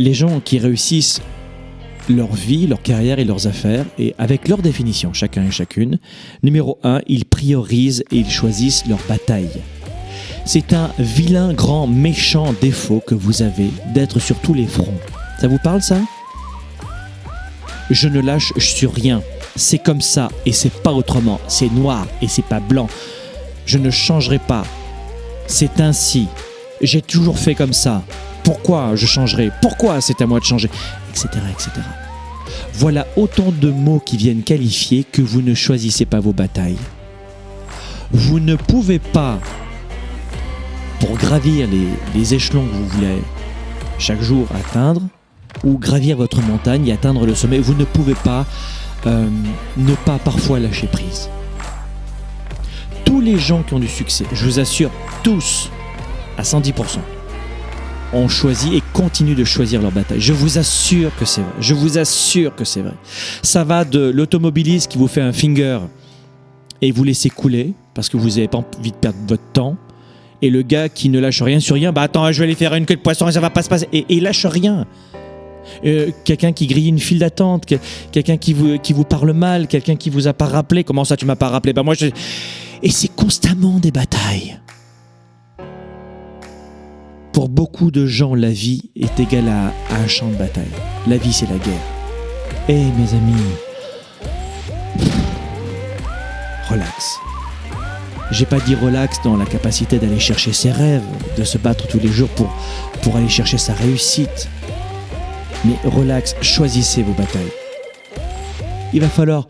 les gens qui réussissent leur vie, leur carrière et leurs affaires, et avec leur définition, chacun et chacune, numéro un, ils priorisent et ils choisissent leur bataille. C'est un vilain, grand, méchant défaut que vous avez d'être sur tous les fronts. Ça vous parle ça? Je ne lâche sur rien. C'est comme ça et c'est pas autrement. C'est noir et c'est pas blanc. Je ne changerai pas. C'est ainsi. J'ai toujours fait comme ça. Pourquoi je changerai? Pourquoi c'est à moi de changer? Etc. etc. Voilà autant de mots qui viennent qualifier que vous ne choisissez pas vos batailles. Vous ne pouvez pas, pour gravir les, échelons que vous voulez chaque jour atteindre, ou gravir votre montagne et atteindre le sommet, vous ne pouvez pas euh, ne pas parfois lâcher prise. Tous les gens qui ont du succès, je vous assure, tous, à 110%, ont choisi et continuent de choisir leur bataille. Je vous assure que c'est vrai. Je vous assure que c'est vrai. Ça va de l'automobiliste qui vous fait un finger et vous laissez couler parce que vous n'avez pas envie de perdre votre temps. Et le gars qui ne lâche rien sur rien, bah attends, je vais aller faire une queue de poisson et ça va pas se passer. Et, il lâche rien. Euh, quelqu'un qui grille une file d'attente, que- quelqu'un qui vous, qui vous parle mal, quelqu'un qui vous a pas rappelé. Comment ça, tu m'as pas rappelé? Bah moi, je... Et c'est constamment des batailles. Pour beaucoup de gens, la vie est égale à, un champ de bataille. La vie, c'est la guerre. Eh mes amis, relax. J'ai pas dit relax dans la capacité d'aller chercher ses rêves, de se battre tous les jours pour, pour aller chercher sa réussite. Mais relax, choisissez vos batailles. Il va falloir